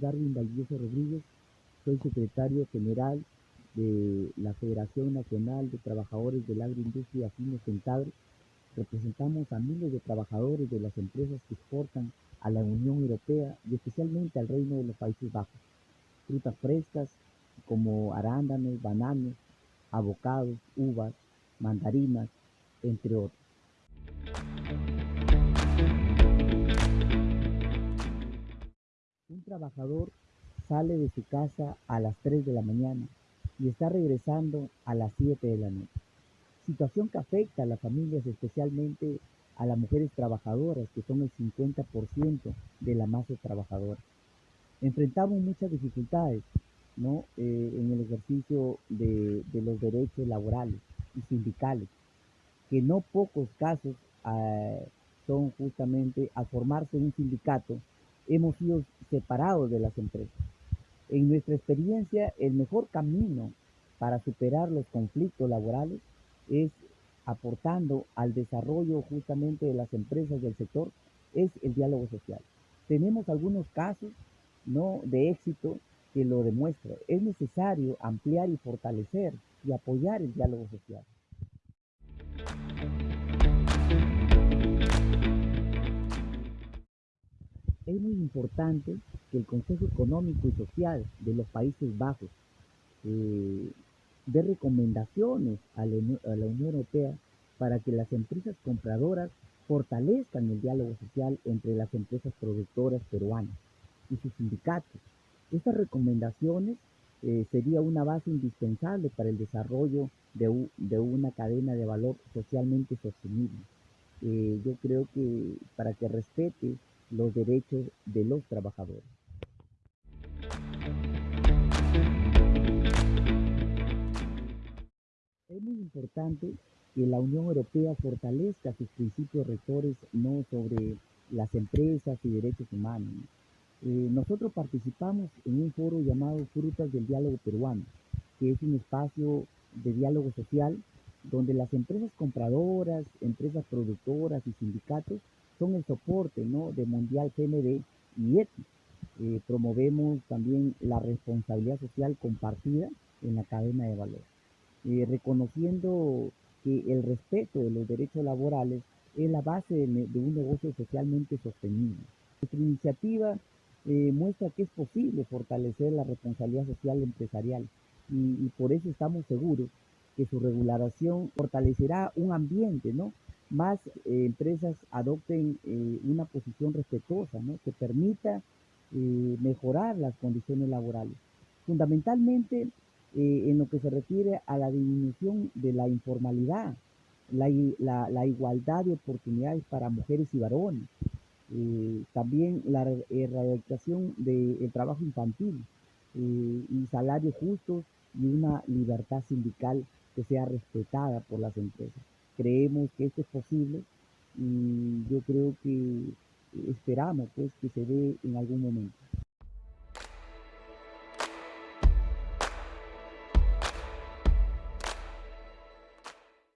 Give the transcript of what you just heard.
Darwin Valdivieso Rodríguez, soy secretario general de la Federación Nacional de Trabajadores de la Agroindustria Central. Representamos a miles de trabajadores de las empresas que exportan a la Unión Europea y especialmente al Reino de los Países Bajos. Frutas frescas como arándanos, bananos, avocados, uvas, mandarinas, entre otros. Trabajador sale de su casa a las 3 de la mañana y está regresando a las 7 de la noche. Situación que afecta a las familias, especialmente a las mujeres trabajadoras, que son el 50% de la masa trabajadora. Enfrentamos muchas dificultades ¿no? Eh, en el ejercicio de, los derechos laborales y sindicales, que no pocos casos eh, son justamente al formarse un sindicato hemos sido separados de las empresas. En nuestra experiencia, el mejor camino para superar los conflictos laborales es aportando al desarrollo justamente de las empresas del sector, es el diálogo social. Tenemos algunos casos ¿no? de éxito que lo demuestran. Es necesario ampliar y fortalecer y apoyar el diálogo social. Es muy importante que el Consejo Económico y Social de los Países Bajos eh, dé recomendaciones a la, Unión Europea para que las empresas compradoras fortalezcan el diálogo social entre las empresas productoras peruanas y sus sindicatos. Estas recomendaciones eh, sería una base indispensable para el desarrollo de, de, una cadena de valor socialmente sostenible. Eh, yo creo que para que respete los derechos de los trabajadores. Es muy importante que la Unión Europea fortalezca sus principios rectores no sobre las empresas y derechos humanos. Eh, nosotros participamos en un foro llamado Frutas del Diálogo Peruano, que es un espacio de diálogo social donde las empresas compradoras, empresas productoras y sindicatos son el soporte ¿no? de Mundial CMD y ETI. Eh, promovemos también la responsabilidad social compartida en la cadena de valor, eh, reconociendo que el respeto de los derechos laborales es la base de, un negocio socialmente sostenible. Nuestra iniciativa eh, muestra que es posible fortalecer la responsabilidad social empresarial y, y por eso estamos seguros que su regulación fortalecerá un ambiente ¿no? Más eh, empresas adopten eh, una posición respetuosa, que permita eh, mejorar las condiciones laborales. Fundamentalmente en lo que se refiere a la disminución de la informalidad, la, igualdad de oportunidades para mujeres y varones, también la erradicación del trabajo infantil y salarios justos y una libertad sindical que sea respetada por las empresas creemos que esto es posible y yo creo que esperamos pues que se dé en algún momento.